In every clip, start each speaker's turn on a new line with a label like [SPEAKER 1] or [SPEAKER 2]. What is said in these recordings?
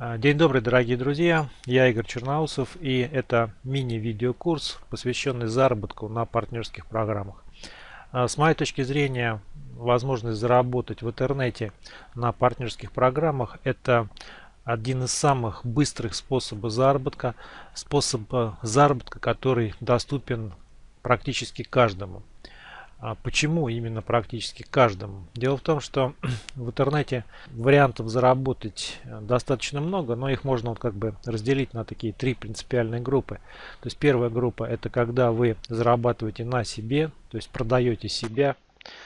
[SPEAKER 1] А, день добрый, дорогие друзья! Я Игорь Черноусов и это мини-видеокурс, посвященный заработку на партнерских программах. А, с моей точки зрения, возможность заработать в интернете на партнерских программах – это один из самых быстрых способов заработка, способ заработка, который доступен практически каждому. А почему именно практически каждому? Дело в том, что в интернете вариантов заработать э, достаточно много, но их можно вот как бы разделить на такие три принципиальные группы. То есть первая группа это когда вы зарабатываете на себе, то есть продаете себя,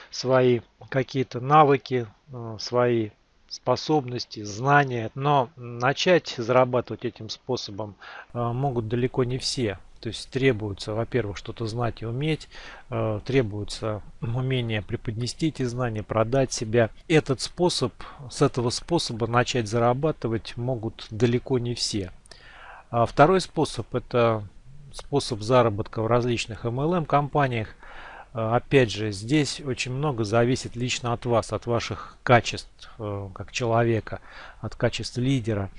[SPEAKER 1] свои какие-то навыки, э, свои способности, знания. Но начать зарабатывать этим способом э, могут далеко не все. То есть требуется, во-первых, что-то знать и уметь, э, требуется умение преподнести эти знания, продать себя. Этот способ, с этого способа начать зарабатывать могут далеко не все. А второй способ это способ заработка в различных MLM компаниях. Э, опять же, здесь очень много зависит лично от вас, от ваших качеств э, как человека, от качеств лидера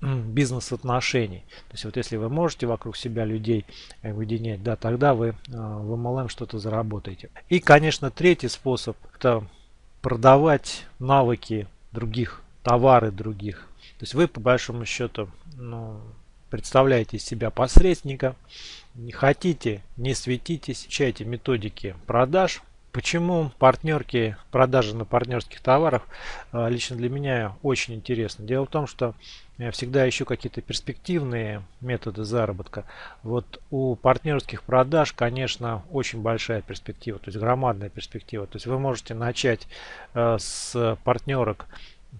[SPEAKER 1] бизнес-отношений. То есть вот если вы можете вокруг себя людей объединять, да, тогда вы э, в MLM что-то заработаете. И, конечно, третий способ это продавать навыки других, товары других. То есть вы по большому счету ну, представляете из себя посредника, не хотите, не светитесь, изучайте методики продаж, Почему партнерки, продажи на партнерских товарах а, лично для меня очень интересно. Дело в том, что я всегда ищу какие-то перспективные методы заработка. Вот у партнерских продаж, конечно, очень большая перспектива, то есть громадная перспектива. То есть вы можете начать а, с партнерок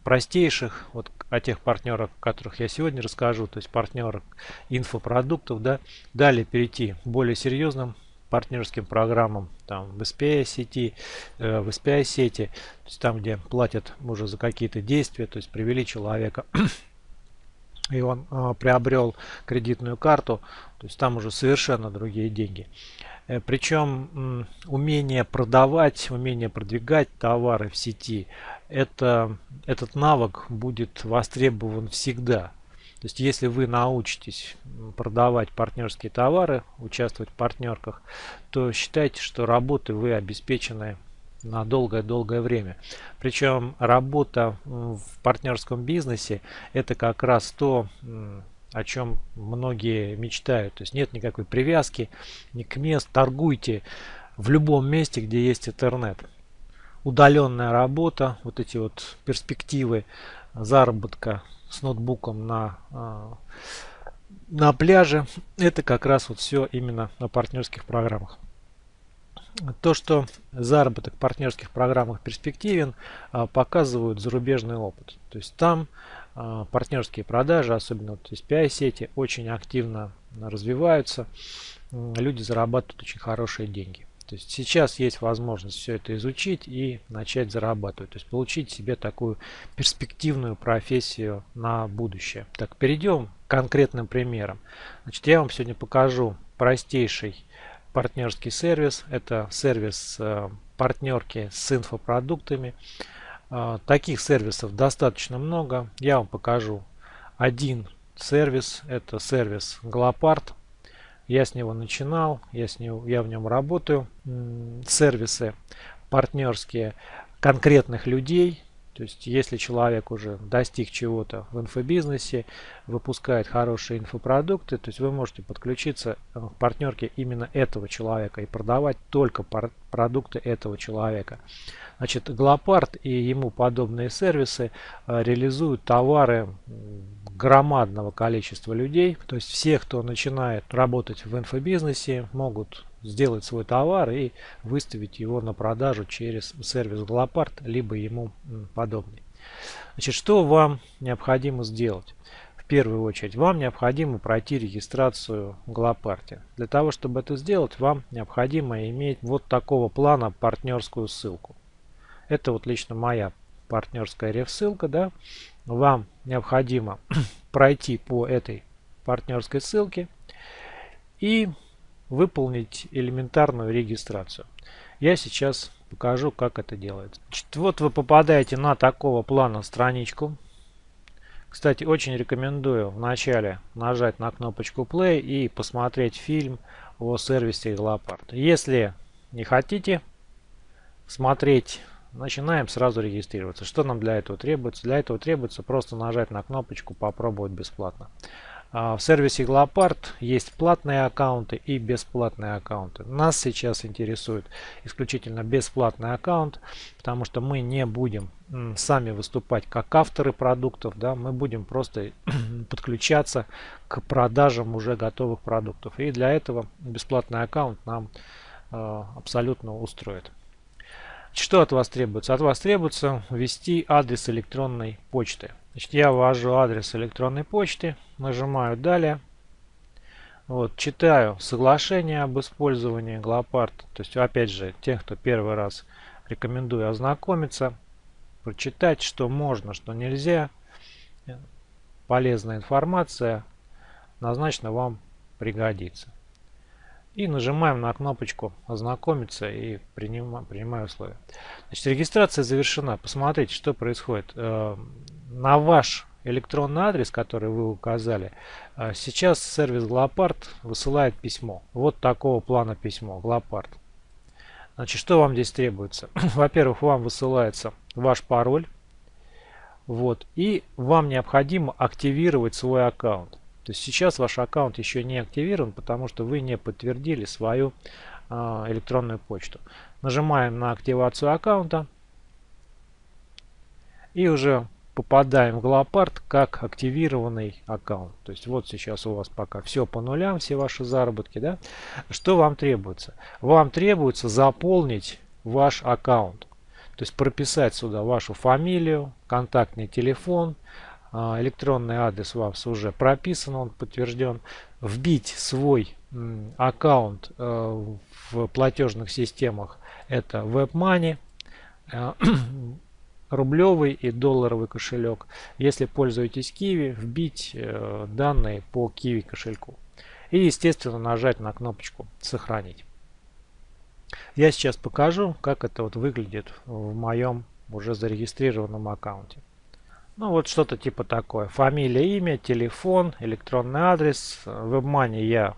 [SPEAKER 1] простейших, вот о тех партнерах, о которых я сегодня расскажу, то есть партнерок инфопродуктов, да, далее перейти к более серьезным партнерским программам там в SPI сети, э, в SPI сети, то есть там, где платят уже за какие-то действия, то есть привели человека и он э, приобрел кредитную карту, то есть там уже совершенно другие деньги. Э, причем э, умение продавать, умение продвигать товары в сети, это, этот навык будет востребован всегда. То есть, если вы научитесь продавать партнерские товары, участвовать в партнерках, то считайте, что работы вы обеспечены на долгое-долгое время. Причем работа в партнерском бизнесе это как раз то, о чем многие мечтают. То есть нет никакой привязки ни к месту. Торгуйте в любом месте, где есть интернет. Удаленная работа, вот эти вот перспективы заработка с ноутбуком на, а, на пляже. Это как раз вот все именно на партнерских программах. То, что заработок в партнерских программах перспективен, а, показывают зарубежный опыт. То есть там а, партнерские продажи, особенно вот SPI сети, очень активно развиваются. Люди зарабатывают очень хорошие деньги. То есть сейчас есть возможность все это изучить и начать зарабатывать. То есть получить себе такую перспективную профессию на будущее. Так, перейдем к конкретным примерам. Значит, я вам сегодня покажу простейший партнерский сервис. Это сервис э, партнерки с инфопродуктами. Э, таких сервисов достаточно много. Я вам покажу один сервис. Это сервис Glopart. Я с него начинал, я, с него, я в нем работаю. Сервисы партнерские конкретных людей. То есть, если человек уже достиг чего-то в инфобизнесе, выпускает хорошие инфопродукты, то есть вы можете подключиться к партнерке именно этого человека и продавать только продукты этого человека. Значит, Глопард и ему подобные сервисы э, реализуют товары громадного количества людей. То есть все, кто начинает работать в инфобизнесе, могут сделать свой товар и выставить его на продажу через сервис Глопард, либо ему подобный. Значит, что вам необходимо сделать? В первую очередь, вам необходимо пройти регистрацию Глопарте. Для того, чтобы это сделать, вам необходимо иметь вот такого плана партнерскую ссылку. Это вот лично моя партнерская реф-ссылка, да, вам необходимо пройти по этой партнерской ссылке и выполнить элементарную регистрацию. Я сейчас покажу, как это делается. Значит, вот вы попадаете на такого плана страничку. Кстати, очень рекомендую вначале нажать на кнопочку play и посмотреть фильм о сервисе Glopart. Если не хотите смотреть, начинаем сразу регистрироваться. Что нам для этого требуется? Для этого требуется просто нажать на кнопочку попробовать бесплатно. А, в сервисе Glopart есть платные аккаунты и бесплатные аккаунты. Нас сейчас интересует исключительно бесплатный аккаунт, потому что мы не будем сами выступать как авторы продуктов, да, мы будем просто подключаться к продажам уже готовых продуктов. И для этого бесплатный аккаунт нам э, абсолютно устроит. Что от вас требуется? От вас требуется ввести адрес электронной почты. Значит, я ввожу адрес электронной почты, нажимаю «Далее». Вот, читаю соглашение об использовании Глопард. То есть, опять же, тех, кто первый раз рекомендую ознакомиться, прочитать, что можно, что нельзя. Полезная информация однозначно вам пригодится. И нажимаем на кнопочку «Ознакомиться» и принимаю, принимаю условия. Значит, регистрация завершена. Посмотрите, что происходит. На ваш электронный адрес, который вы указали, э, сейчас сервис Глопард высылает письмо. Вот такого плана письмо. Глопард. Значит, что вам здесь требуется? Во-первых, вам высылается ваш пароль. Вот. И вам необходимо активировать свой аккаунт. То есть сейчас ваш аккаунт еще не активирован, потому что вы не подтвердили свою э, электронную почту. Нажимаем на активацию аккаунта. И уже попадаем в Глопард как активированный аккаунт. То есть вот сейчас у вас пока все по нулям, все ваши заработки. Да? Что вам требуется? Вам требуется заполнить ваш аккаунт. То есть прописать сюда вашу фамилию, контактный телефон, а, электронный адрес у вас уже прописан, он подтвержден. Вбить свой аккаунт э, в платежных системах это WebMoney, рублевый и долларовый кошелек. Если пользуетесь Kiwi, вбить э, данные по Kiwi кошельку. И естественно нажать на кнопочку сохранить. Я сейчас покажу, как это вот выглядит в моем уже зарегистрированном аккаунте. Ну вот что-то типа такое. Фамилия, имя, телефон, электронный адрес. В WebMoney я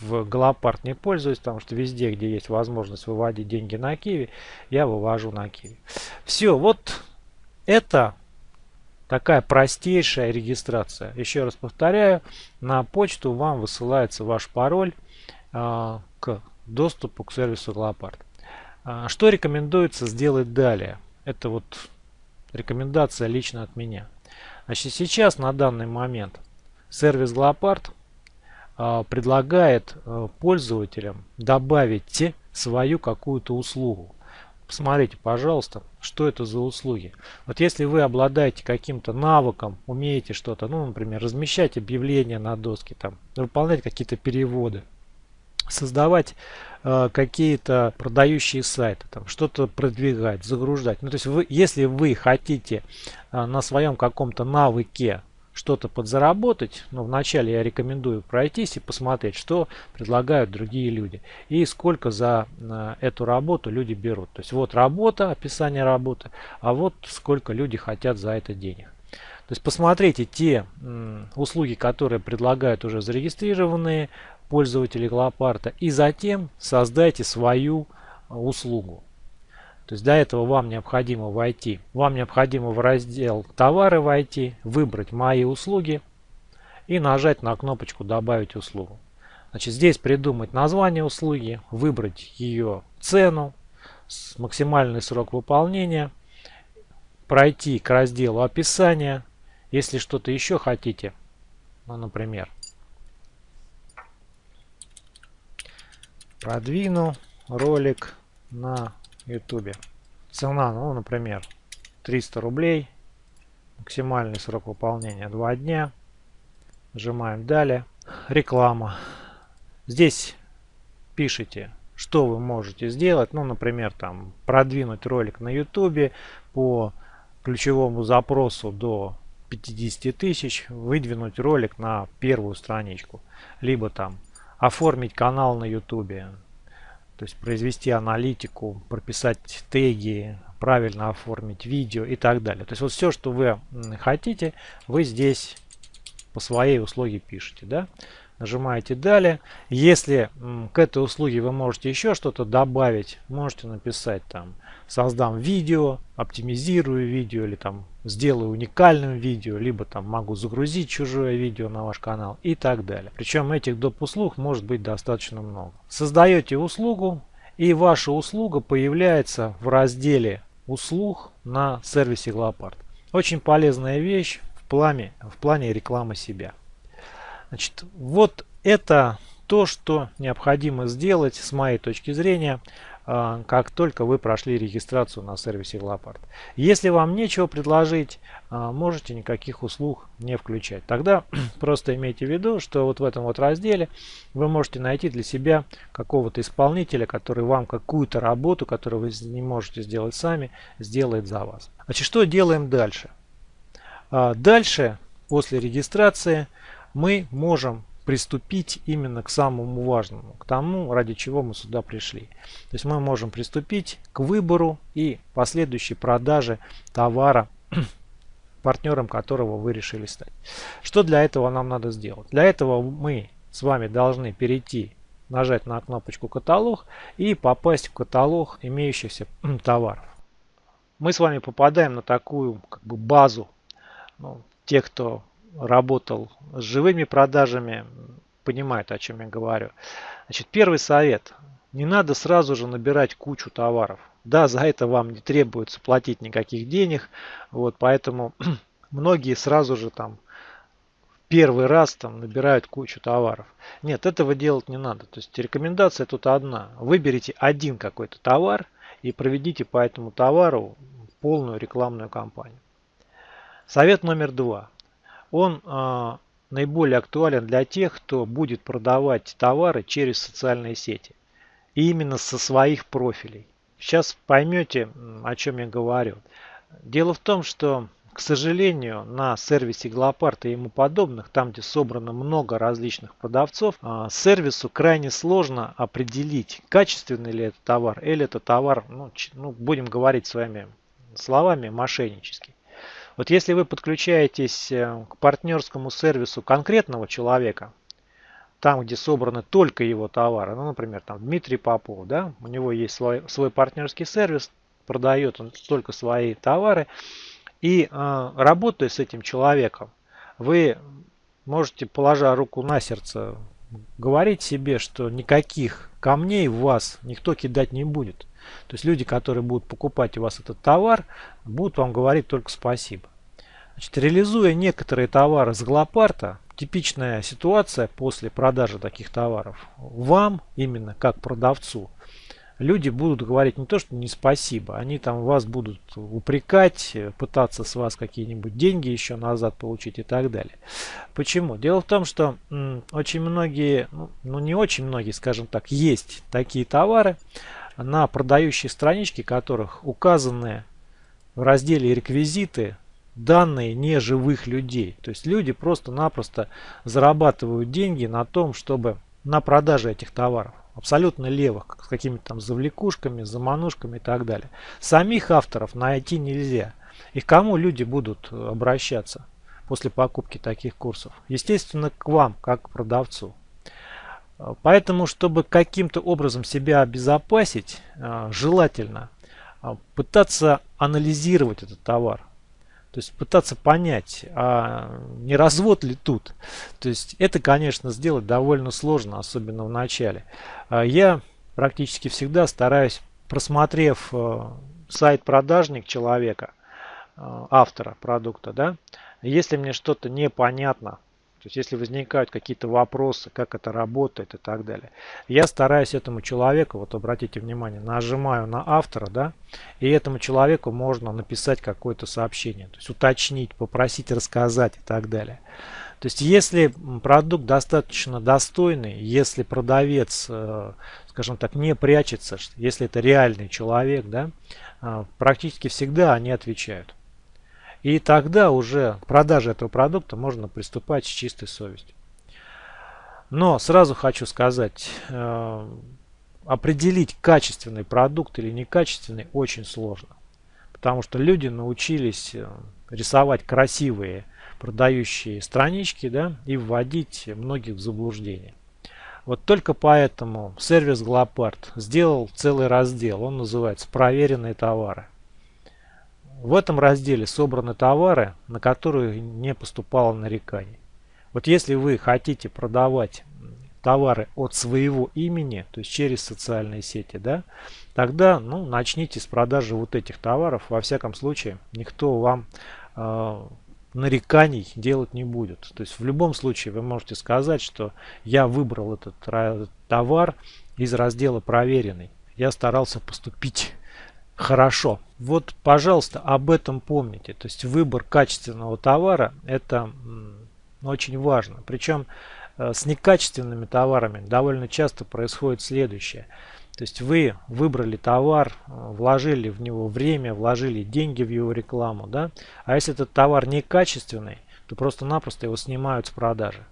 [SPEAKER 1] в Голопарт не пользуюсь, потому что везде, где есть возможность выводить деньги на Киви, я вывожу на Киви. Все, вот это такая простейшая регистрация. Еще раз повторяю, на почту вам высылается ваш пароль э, к доступу к сервису Голопарт. Э, что рекомендуется сделать далее? Это вот Рекомендация лично от меня. Значит, сейчас на данный момент сервис э, предлагает э, пользователям добавить свою какую-то услугу. Посмотрите, пожалуйста, что это за услуги. Вот если вы обладаете каким-то навыком, умеете что-то, ну, например, размещать объявления на доске, там, выполнять какие-то переводы, создавать э, какие-то продающие сайты, там что-то продвигать, загружать. Ну, то есть, вы, если вы хотите э, на своем каком-то навыке что-то подзаработать, но вначале я рекомендую пройтись и посмотреть, что предлагают другие люди и сколько за э, эту работу люди берут. То есть вот работа, описание работы, а вот сколько люди хотят за это денег. То есть посмотрите те услуги, которые предлагают уже зарегистрированные пользователи Глопарта и затем создайте свою а, услугу. То есть для этого вам необходимо войти, вам необходимо в раздел товары войти, выбрать мои услуги и нажать на кнопочку добавить услугу. Значит, здесь придумать название услуги, выбрать ее цену, максимальный срок выполнения, пройти к разделу описания. Если что-то еще хотите, ну, например, продвину ролик на ютубе. Цена ну например 300 рублей. Максимальный срок выполнения 2 дня. Нажимаем далее реклама. Здесь пишите что вы можете сделать. Ну например там продвинуть ролик на ютубе по ключевому запросу до 50 тысяч выдвинуть ролик на первую страничку. Либо там оформить канал на YouTube, то есть произвести аналитику, прописать теги, правильно оформить видео и так далее. То есть вот все, что вы хотите, вы здесь по своей услуге пишете. Да? Нажимаете далее. Если к этой услуге вы можете еще что-то добавить, можете написать там создам видео, оптимизирую видео или там сделаю уникальным видео, либо там могу загрузить чужое видео на ваш канал и так далее. Причем этих доп. услуг может быть достаточно много. Создаете услугу и ваша услуга появляется в разделе услуг на сервисе Glopart. Очень полезная вещь в плане, в плане рекламы себя. Значит, вот это то, что необходимо сделать с моей точки зрения а, как только вы прошли регистрацию на сервисе Glopart. Если вам нечего предложить, а, можете никаких услуг не включать. Тогда просто имейте в виду, что вот в этом вот разделе вы можете найти для себя какого-то исполнителя, который вам какую-то работу, которую вы не можете сделать сами, сделает за вас. Значит, что делаем дальше? А, дальше, после регистрации, мы можем приступить именно к самому важному, к тому, ради чего мы сюда пришли. То есть мы можем приступить к выбору и последующей продаже товара, партнером которого вы решили стать. Что для этого нам надо сделать? Для этого мы с вами должны перейти, нажать на кнопочку «Каталог» и попасть в каталог имеющихся товаров. Мы с вами попадаем на такую как бы базу. Ну, те, кто работал с живыми продажами, понимает, о чем я говорю. Значит, первый совет. Не надо сразу же набирать кучу товаров. Да, за это вам не требуется платить никаких денег. Вот, поэтому многие сразу же там первый раз там набирают кучу товаров. Нет, этого делать не надо. То есть рекомендация тут одна. Выберите один какой-то товар и проведите по этому товару полную рекламную кампанию. Совет номер два он а, наиболее актуален для тех, кто будет продавать товары через социальные сети. И именно со своих профилей. Сейчас поймете, о чем я говорю. Дело в том, что, к сожалению, на сервисе Глопарт и ему подобных, там где собрано много различных продавцов, а, сервису крайне сложно определить, качественный ли это товар или это товар, ну, ну будем говорить своими словами, мошеннический. Вот если вы подключаетесь э, к партнерскому сервису конкретного человека, там, где собраны только его товары, ну, например, там Дмитрий Попов, да, у него есть свой, свой партнерский сервис, продает он только свои товары, и э, работая с этим человеком, вы можете, положа руку на сердце, говорить себе, что никаких камней в вас никто кидать не будет. То есть люди, которые будут покупать у вас этот товар, будут вам говорить только спасибо. Значит, реализуя некоторые товары с Глопарта, типичная ситуация после продажи таких товаров, вам именно как продавцу, люди будут говорить не то, что не спасибо, они там вас будут упрекать, пытаться с вас какие-нибудь деньги еще назад получить и так далее. Почему? Дело в том, что очень многие, ну, ну не очень многие, скажем так, есть такие товары, на продающей страничке которых указаны в разделе реквизиты данные неживых людей. То есть люди просто-напросто зарабатывают деньги на том, чтобы на продаже этих товаров. Абсолютно левых, с какими-то там завлекушками, заманушками и так далее. Самих авторов найти нельзя. И к кому люди будут обращаться после покупки таких курсов? Естественно, к вам, как к продавцу. Поэтому, чтобы каким-то образом себя обезопасить, э, желательно э, пытаться анализировать этот товар. То есть пытаться понять, а не развод ли тут. То есть это, конечно, сделать довольно сложно, особенно в начале. А я практически всегда стараюсь, просмотрев э, сайт продажник человека, автора продукта, да, если мне что-то непонятно, есть если возникают какие-то вопросы, как это работает и так далее. Я стараюсь этому человеку, вот обратите внимание, нажимаю на автора, да, и этому человеку можно написать какое-то сообщение, то есть уточнить, попросить рассказать и так далее. То есть если продукт достаточно достойный, если продавец, э, скажем так, не прячется, если это реальный человек, да, э, практически всегда они отвечают. И тогда уже к продаже этого продукта можно приступать с чистой совестью. Но сразу хочу сказать, э, определить качественный продукт или некачественный очень сложно. Потому что люди научились э, рисовать красивые продающие странички да, и вводить многих в заблуждение. Вот только поэтому сервис Glopart сделал целый раздел, он называется «Проверенные товары». В этом разделе собраны товары, на которые не поступало нареканий. Вот если вы хотите продавать товары от своего имени, то есть через социальные сети, да, тогда ну, начните с продажи вот этих товаров. Во всяком случае, никто вам э, нареканий делать не будет. То есть в любом случае вы можете сказать, что я выбрал этот товар из раздела проверенный. Я старался поступить хорошо. Вот, пожалуйста, об этом помните. То есть выбор качественного товара это очень важно. Причем э, с некачественными товарами довольно часто происходит следующее. То есть вы выбрали товар, э, вложили в него время, вложили деньги в его рекламу, да? А если этот товар некачественный, то просто-напросто его снимают с продажи.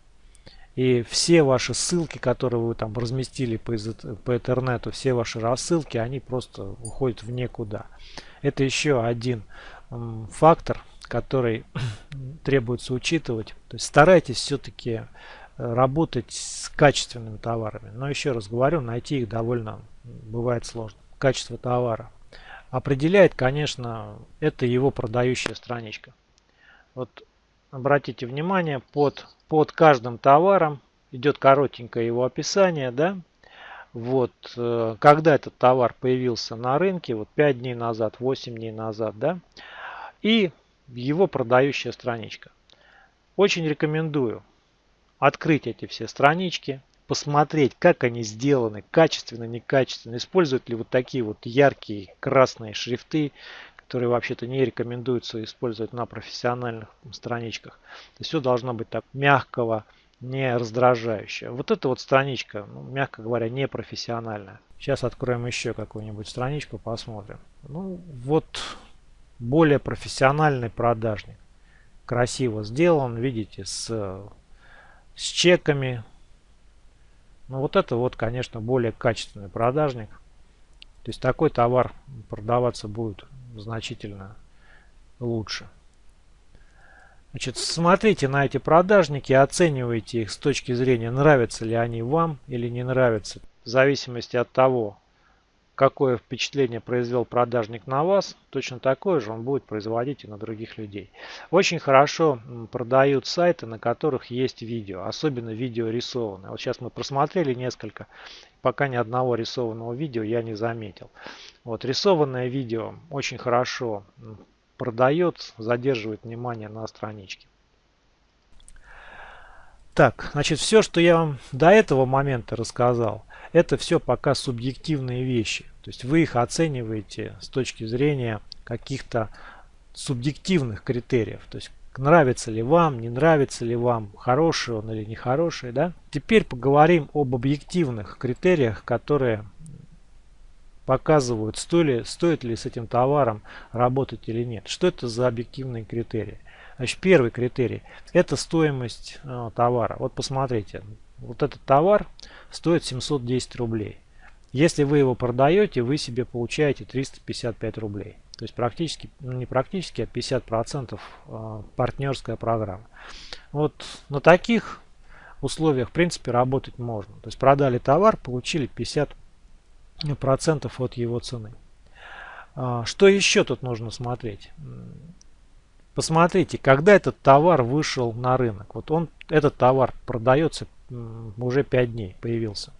[SPEAKER 1] И все ваши ссылки, которые вы там разместили по, по интернету, все ваши рассылки, они просто уходят в никуда. Это еще один фактор, который требуется учитывать. То есть старайтесь все-таки э, работать с качественными товарами. Но еще раз говорю, найти их довольно бывает сложно. Качество товара. Определяет, конечно, это его продающая страничка. Вот обратите внимание, под, под каждым товаром идет коротенькое его описание, да, вот, э, когда этот товар появился на рынке, вот 5 дней назад, 8 дней назад, да, и его продающая страничка. Очень рекомендую открыть эти все странички, посмотреть, как они сделаны, качественно, некачественно, используют ли вот такие вот яркие красные шрифты, которые вообще-то не рекомендуется использовать на профессиональных страничках. То есть все должно быть так мягкого, не раздражающего. Вот эта вот страничка, ну, мягко говоря, не профессиональная. Сейчас откроем еще какую-нибудь страничку, посмотрим. Ну, вот более профессиональный продажник. Красиво сделан, видите, с, с чеками, ну вот это вот, конечно, более качественный продажник. То есть такой товар продаваться будет значительно лучше. Значит, смотрите на эти продажники, оценивайте их с точки зрения, нравятся ли они вам или не нравятся. В зависимости от того, какое впечатление произвел продажник на вас, точно такое же он будет производить и на других людей. Очень хорошо продают сайты, на которых есть видео, особенно видео рисованное. Вот сейчас мы просмотрели несколько, пока ни одного рисованного видео я не заметил. Вот рисованное видео очень хорошо продает, задерживает внимание на страничке. Так, значит, все, что я вам до этого момента рассказал, это все пока субъективные вещи. То есть вы их оцениваете с точки зрения каких-то субъективных критериев. То есть нравится ли вам, не нравится ли вам, хороший он или нехороший. Да? Теперь поговорим об объективных критериях, которые показывают, стоит ли, стоит ли с этим товаром работать или нет. Что это за объективные критерии? Значит, первый критерий – это стоимость э, товара. Вот посмотрите, вот этот товар стоит 710 рублей. Если вы его продаете, вы себе получаете 355 рублей. То есть практически, ну не практически, а 50% э, партнерская программа. Вот на таких условиях в принципе работать можно. То есть продали товар, получили 50% от его цены. А, что еще тут нужно смотреть? Посмотрите, когда этот товар вышел на рынок. Вот он, этот товар продается уже 5 дней, появился.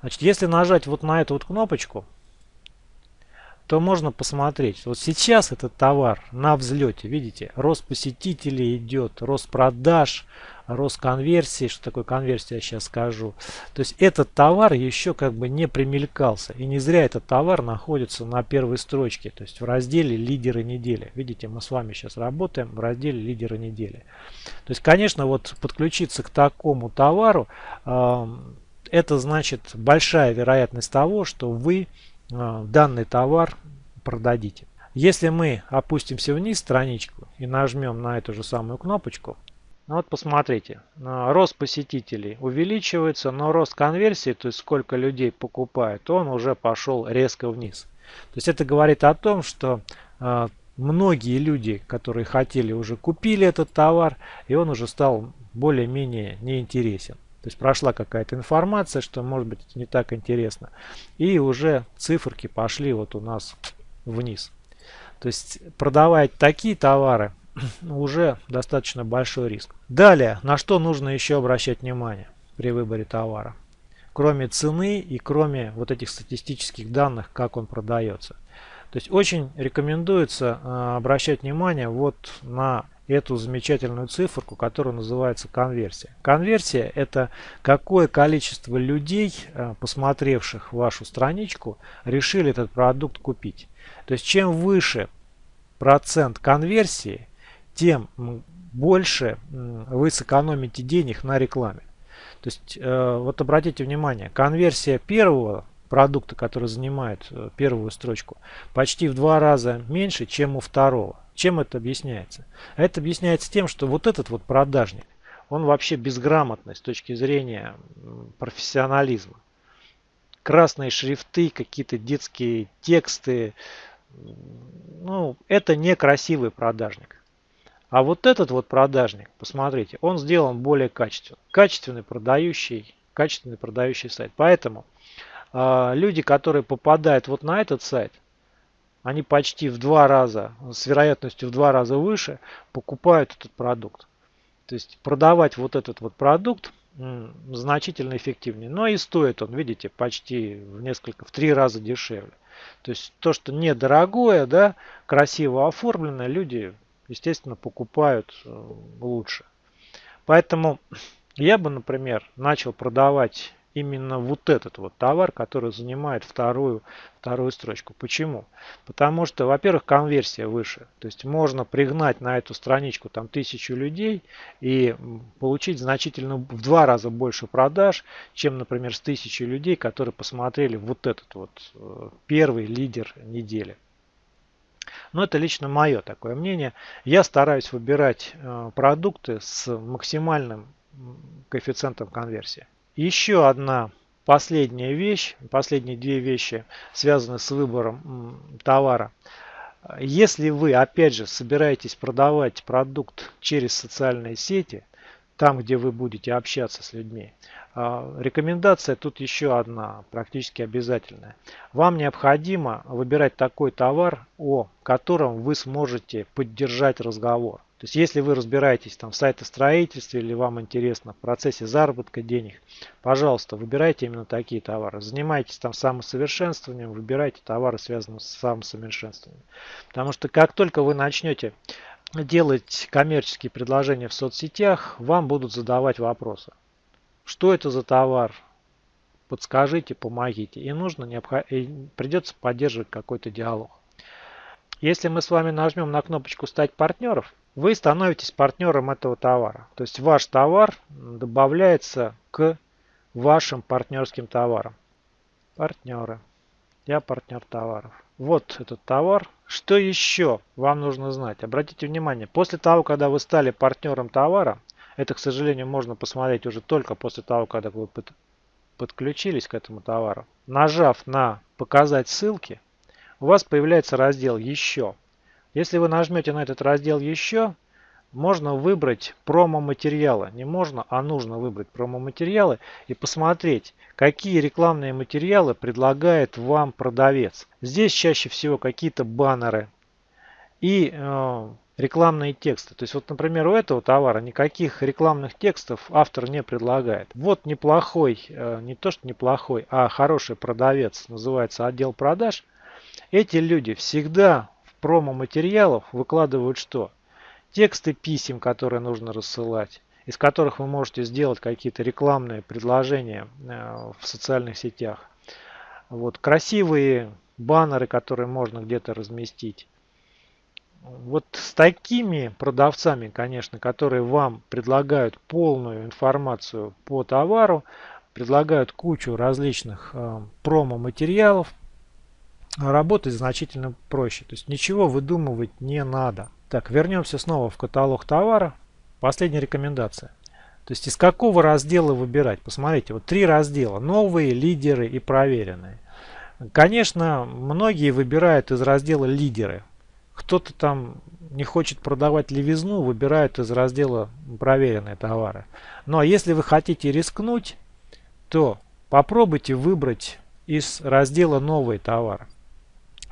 [SPEAKER 1] Значит, если нажать вот на эту вот кнопочку, то можно посмотреть. Вот сейчас этот товар на взлете, видите, рост посетителей идет, рост продаж, рост конверсии. Что такое конверсия, я сейчас скажу. То есть этот товар еще как бы не примелькался. И не зря этот товар находится на первой строчке, то есть в разделе лидеры недели. Видите, мы с вами сейчас работаем в разделе лидеры недели. То есть, конечно, вот подключиться к такому товару, э, это значит большая вероятность того, что вы э, данный товар продадите. Если мы опустимся вниз страничку и нажмем на эту же самую кнопочку, вот посмотрите, рост посетителей увеличивается, но рост конверсии, то есть сколько людей покупает, он уже пошел резко вниз. То есть это говорит о том, что а, многие люди, которые хотели, уже купили этот товар, и он уже стал более-менее неинтересен. То есть прошла какая-то информация, что может быть не так интересно. И уже циферки пошли вот у нас вниз. То есть продавать такие товары уже достаточно большой риск. Далее, на что нужно еще обращать внимание при выборе товара? Кроме цены и кроме вот этих статистических данных, как он продается. То есть очень рекомендуется э, обращать внимание вот на эту замечательную циферку, которая называется конверсия. Конверсия это какое количество людей, э, посмотревших вашу страничку, решили этот продукт купить. То есть чем выше процент конверсии, тем больше вы сэкономите денег на рекламе. То есть э, вот обратите внимание, конверсия первого продукта, который занимает э, первую строчку, почти в два раза меньше, чем у второго. Чем это объясняется? Это объясняется тем, что вот этот вот продажник, он вообще безграмотный с точки зрения профессионализма. Красные шрифты, какие-то детские тексты. Ну, это некрасивый продажник. А вот этот вот продажник, посмотрите, он сделан более качественно. Качественный продающий, качественный продающий сайт. Поэтому э, люди, которые попадают вот на этот сайт, они почти в два раза, с вероятностью в два раза выше, покупают этот продукт. То есть продавать вот этот вот продукт значительно эффективнее. Но и стоит он, видите, почти в несколько, в три раза дешевле. То есть то, что недорогое, да, красиво оформленное, люди, естественно, покупают э, лучше. Поэтому я бы, например, начал продавать именно вот этот вот товар, который занимает вторую, вторую строчку. Почему? Потому что, во-первых, конверсия выше. То есть можно пригнать на эту страничку там тысячу людей и получить значительно в два раза больше продаж, чем, например, с тысячи людей, которые посмотрели вот этот вот э, первый лидер недели. Но это лично мое такое мнение. Я стараюсь выбирать э, продукты с максимальным коэффициентом конверсии. Еще одна последняя вещь, последние две вещи связаны с выбором товара. Если вы, опять же, собираетесь продавать продукт через социальные сети, там, где вы будете общаться с людьми, а, рекомендация тут еще одна, практически обязательная. Вам необходимо выбирать такой товар, о котором вы сможете поддержать разговор. То есть если вы разбираетесь там в сайтостроительстве или вам интересно в процессе заработка денег, пожалуйста, выбирайте именно такие товары. Занимайтесь там самосовершенствованием, выбирайте товары, связанные с самосовершенствованием. Потому что как только вы начнете делать коммерческие предложения в соцсетях, вам будут задавать вопросы. Что это за товар? Подскажите, помогите. И нужно, необход... придется поддерживать какой-то диалог. Если мы с вами нажмем на кнопочку «Стать партнером», вы становитесь партнером этого товара. То есть ваш товар добавляется к вашим партнерским товарам. Партнеры. Я партнер товаров. Вот этот товар. Что еще вам нужно знать? Обратите внимание, после того, когда вы стали партнером товара, это, к сожалению, можно посмотреть уже только после того, когда вы подключились к этому товару. Нажав на «Показать ссылки», у вас появляется раздел «Еще». Если вы нажмете на этот раздел «Еще», можно выбрать промо-материалы. Не можно, а нужно выбрать промо-материалы и посмотреть, какие рекламные материалы предлагает вам продавец. Здесь чаще всего какие-то баннеры и э, рекламные тексты. То есть вот, например, у этого товара никаких рекламных текстов автор не предлагает. Вот неплохой, э, не то что неплохой, а хороший продавец, называется отдел продаж. Эти люди всегда в промо-материалах выкладывают что? Тексты писем, которые нужно рассылать из которых вы можете сделать какие-то рекламные предложения э, в социальных сетях. Вот, красивые баннеры, которые можно где-то разместить. Вот с такими продавцами, конечно, которые вам предлагают полную информацию по товару, предлагают кучу различных э, промо-материалов, работать значительно проще. То есть ничего выдумывать не надо. Так, вернемся снова в каталог товара. Последняя рекомендация. То есть из какого раздела выбирать? Посмотрите, вот три раздела. Новые, лидеры и проверенные. Конечно, многие выбирают из раздела лидеры. кто-то там не хочет продавать левизну, выбирает из раздела проверенные товары. Ну а если вы хотите рискнуть, то попробуйте выбрать из раздела новые товары.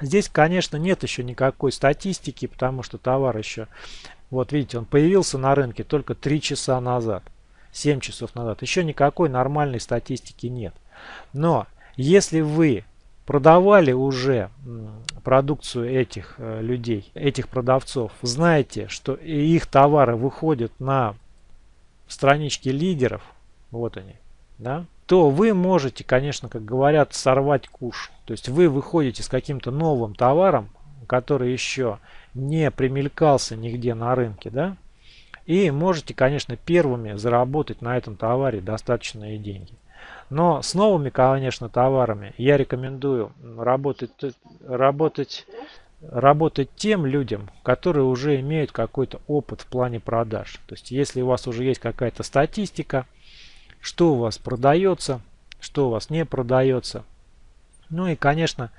[SPEAKER 1] Здесь, конечно, нет еще никакой статистики, потому что товар еще, вот видите, он появился на рынке только 3 часа назад, 7 часов назад. Еще никакой нормальной статистики нет. Но если вы продавали уже продукцию этих э, людей, этих продавцов, знаете, что их товары выходят на странички лидеров, вот они, да, то вы можете, конечно, как говорят, сорвать куш. То есть вы выходите с каким-то новым товаром, который еще не примелькался нигде на рынке, да, и можете, конечно, первыми заработать на этом товаре достаточные деньги. Но с новыми, конечно, товарами я рекомендую работать, работать, работать тем людям, которые уже имеют какой-то опыт в плане продаж. То есть, если у вас уже есть какая-то статистика, что у вас продается, что у вас не продается. Ну и, конечно,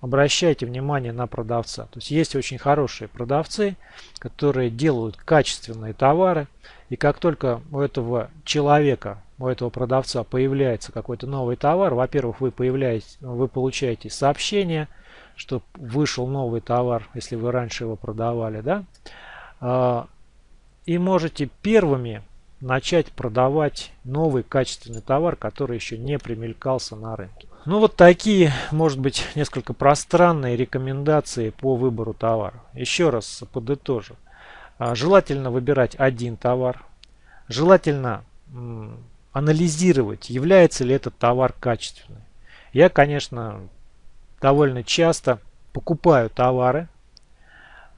[SPEAKER 1] обращайте внимание на продавца. То есть есть очень хорошие продавцы, которые делают качественные товары. И как только у этого человека у этого продавца появляется какой-то новый товар, во-первых, вы, появляетесь, вы получаете сообщение, что вышел новый товар, если вы раньше его продавали, да, а, и можете первыми начать продавать новый качественный товар, который еще не примелькался на рынке. Ну вот такие, может быть, несколько пространные рекомендации по выбору товара. Еще раз подытожу. А, желательно выбирать один товар. Желательно анализировать, является ли этот товар качественным. Я, конечно, довольно часто покупаю товары,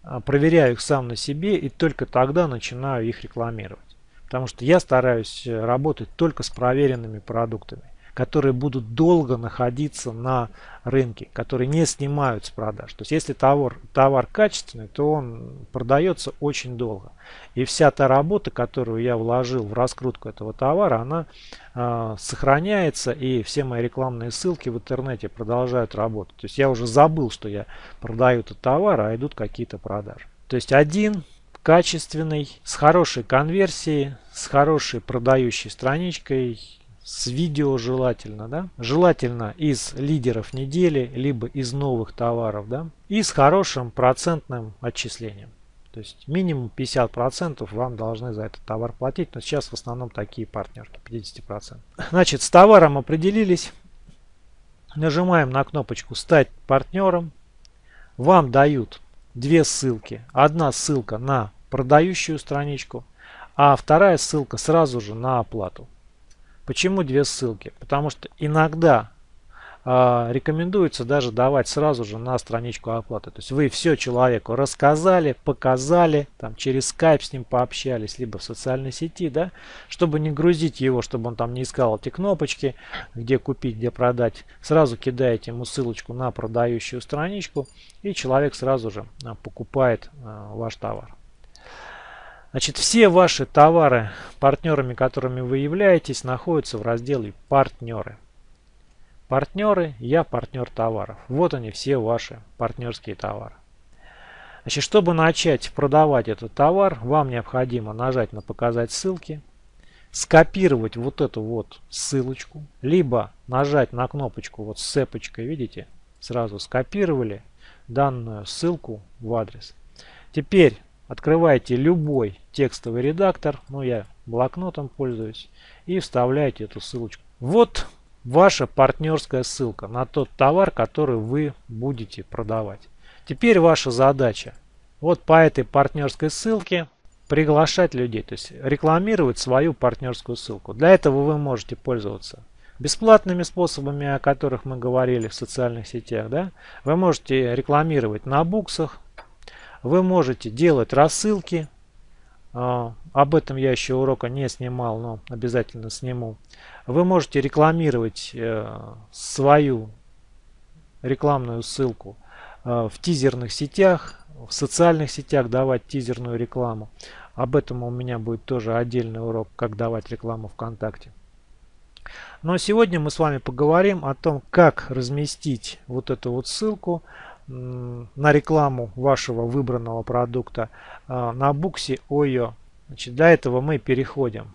[SPEAKER 1] а, проверяю их сам на себе и только тогда начинаю их рекламировать. Потому что я стараюсь э, работать только с проверенными продуктами которые будут долго находиться на рынке, которые не снимают с продаж. То есть если товар, товар качественный, то он продается очень долго. И вся та работа, которую я вложил в раскрутку этого товара, она э, сохраняется и все мои рекламные ссылки в интернете продолжают работать. То есть я уже забыл, что я продаю этот товар, а идут какие-то продажи. То есть один качественный, с хорошей конверсией, с хорошей продающей страничкой с видео желательно, да, желательно из лидеров недели, либо из новых товаров, да, и с хорошим процентным отчислением. То есть минимум 50% вам должны за этот товар платить, но сейчас в основном такие партнерки, 50%. Значит, с товаром определились, нажимаем на кнопочку «Стать партнером», вам дают две ссылки. Одна ссылка на продающую страничку, а вторая ссылка сразу же на оплату. Почему две ссылки? Потому что иногда рекомендуется даже давать сразу же на страничку оплаты. То есть вы все человеку рассказали, показали, там через скайп с ним пообщались, либо в социальной сети, да, чтобы не грузить его, чтобы он там не искал эти кнопочки, где купить, где продать. Сразу кидаете ему ссылочку на продающую страничку, и человек сразу же а, покупает а, ваш товар. Значит, все ваши товары, партнерами которыми вы являетесь, находятся в разделе «Партнеры». Партнеры, я партнер товаров. Вот они все ваши партнерские товары. Значит, чтобы начать продавать этот товар, вам необходимо нажать на «Показать ссылки», скопировать вот эту вот ссылочку, либо нажать на кнопочку вот с цепочкой, видите, сразу скопировали данную ссылку в адрес. Теперь Открываете любой текстовый редактор, ну я блокнотом пользуюсь, и вставляете эту ссылочку. Вот ваша партнерская ссылка на тот товар, который вы будете продавать. Теперь ваша задача вот по этой партнерской ссылке приглашать людей, то есть рекламировать свою партнерскую ссылку. Для этого вы можете пользоваться бесплатными способами, о которых мы говорили в социальных сетях. Да? Вы можете рекламировать на буксах, вы можете делать рассылки. А, об этом я еще урока не снимал, но обязательно сниму. Вы можете рекламировать э, свою рекламную ссылку э, в тизерных сетях, в социальных сетях давать тизерную рекламу. Об этом у меня будет тоже отдельный урок, как давать рекламу ВКонтакте. Но сегодня мы с вами поговорим о том, как разместить вот эту вот ссылку на рекламу вашего выбранного продукта а, на буксе OYO. Значит, для этого мы переходим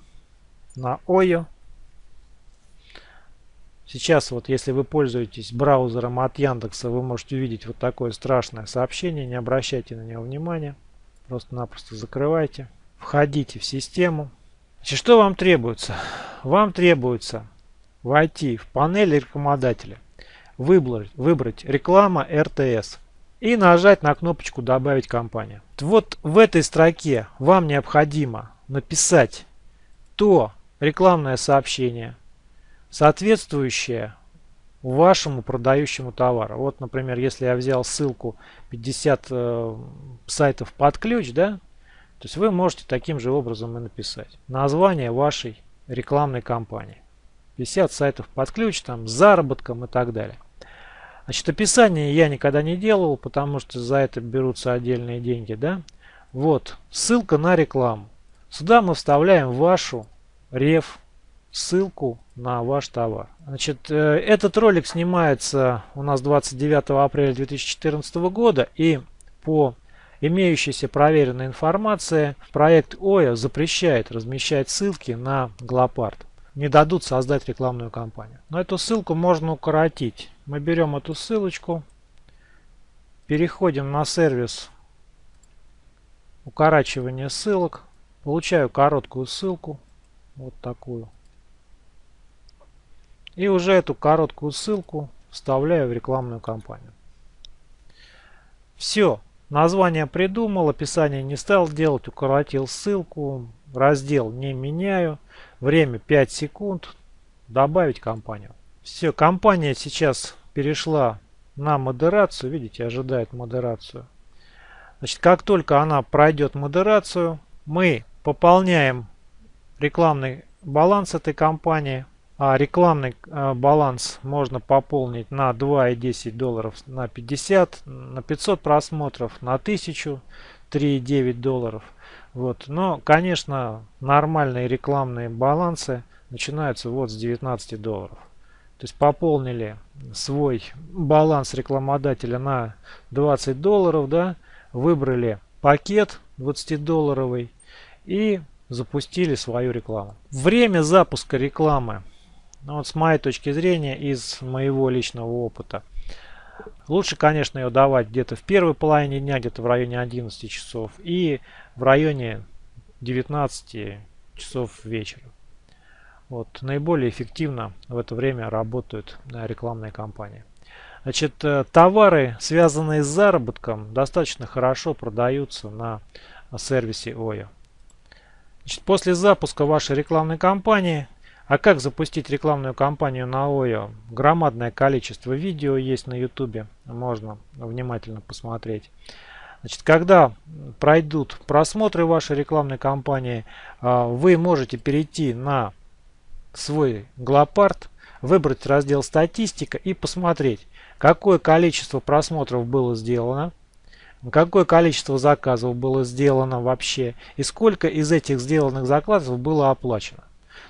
[SPEAKER 1] на OYO. Сейчас вот если вы пользуетесь браузером от Яндекса, вы можете увидеть вот такое страшное сообщение. Не обращайте на него внимания. Просто-напросто закрывайте. Входите в систему. Значит, что вам требуется? Вам требуется войти в панель рекламодателя, выбрать, выбрать реклама РТС и нажать на кнопочку «Добавить компанию». Вот в этой строке вам необходимо написать то рекламное сообщение, соответствующее вашему продающему товару. Вот, например, если я взял ссылку 50 э, сайтов под ключ, да, то есть вы можете таким же образом и написать название вашей рекламной кампании. 50 сайтов под ключ, там, с заработком и так далее. Значит, описание я никогда не делал, потому что за это берутся отдельные деньги, да. Вот, ссылка на рекламу. Сюда мы вставляем вашу реф, ссылку на ваш товар. Значит, э, этот ролик снимается у нас 29 апреля 2014 года и по имеющейся проверенной информации проект ОЯ запрещает размещать ссылки на Глопард не дадут создать рекламную кампанию. Но эту ссылку можно укоротить. Мы берем эту ссылочку, переходим на сервис укорачивания ссылок, получаю короткую ссылку, вот такую. И уже эту короткую ссылку вставляю в рекламную кампанию. Все. Название придумал, описание не стал делать, укоротил ссылку, раздел не меняю. Время 5 секунд. Добавить компанию. Все, компания сейчас перешла на модерацию. Видите, ожидает модерацию. Значит, как только она пройдет модерацию, мы пополняем рекламный баланс этой компании. А рекламный а, баланс можно пополнить на 2,10 долларов на 50, на 500 просмотров, на 1000, 3,9 долларов. Вот. Но, конечно, нормальные рекламные балансы начинаются вот с 19 долларов. То есть пополнили свой баланс рекламодателя на 20 долларов, да, выбрали пакет 20-долларовый и запустили свою рекламу. Время запуска рекламы, ну вот с моей точки зрения, из моего личного опыта – Лучше, конечно, ее давать где-то в первой половине дня, где-то в районе 11 часов и в районе 19 часов вечера. Вот, наиболее эффективно в это время работают рекламные кампании. Значит, э, товары, связанные с заработком, достаточно хорошо продаются на сервисе OYO. Значит, после запуска вашей рекламной кампании а как запустить рекламную кампанию на ОЙО? Громадное количество видео есть на YouTube, можно внимательно посмотреть. Значит, когда пройдут просмотры вашей рекламной кампании, а, вы можете перейти на свой Глопард, выбрать раздел статистика и посмотреть, какое количество просмотров было сделано, какое количество заказов было сделано вообще и сколько из этих сделанных заказов было оплачено.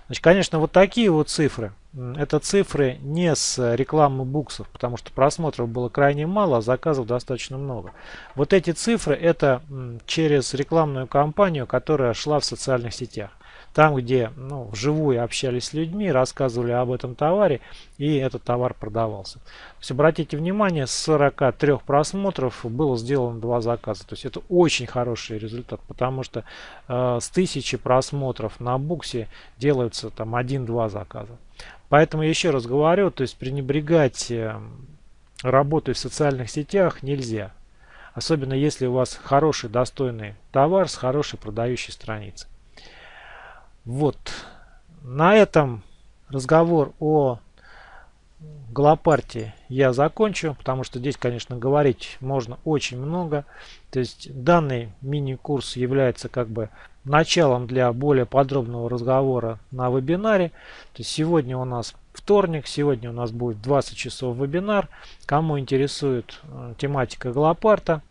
[SPEAKER 1] Значит, конечно, вот такие вот цифры. Это цифры не с рекламы буксов, потому что просмотров было крайне мало, а заказов достаточно много. Вот эти цифры это через рекламную кампанию, которая шла в социальных сетях. Там, где ну, вживую общались с людьми, рассказывали об этом товаре, и этот товар продавался. То есть, обратите внимание, с 43 просмотров было сделано два заказа. То есть это очень хороший результат, потому что э, с 1000 просмотров на буксе делаются там 1-2 заказа. Поэтому еще раз говорю, то есть пренебрегать э, работой в социальных сетях нельзя. Особенно если у вас хороший, достойный товар с хорошей продающей страницей. Вот. На этом разговор о Голопарте я закончу, потому что здесь, конечно, говорить можно очень много. То есть данный мини-курс является как бы началом для более подробного разговора на вебинаре. То есть сегодня у нас вторник, сегодня у нас будет 20 часов вебинар. Кому интересует э, тематика Голопарта,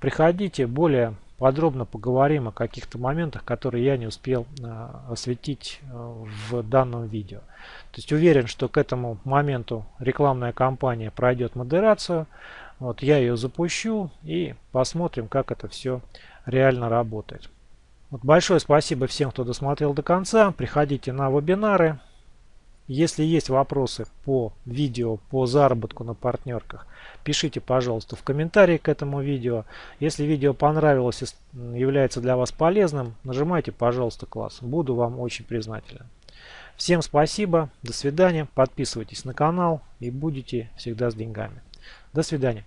[SPEAKER 1] приходите, более подробно поговорим о каких-то моментах, которые я не успел э, осветить э, в данном видео. То есть уверен, что к этому моменту рекламная кампания пройдет модерацию. Вот я ее запущу и посмотрим, как это все реально работает. Вот большое спасибо всем, кто досмотрел до конца. Приходите на вебинары. Если есть вопросы по видео, по заработку на партнерках, пишите, пожалуйста, в комментарии к этому видео. Если видео понравилось и является для вас полезным, нажимайте, пожалуйста, класс. Буду вам очень признателен. Всем спасибо, до свидания, подписывайтесь на канал и будете всегда с деньгами. До свидания.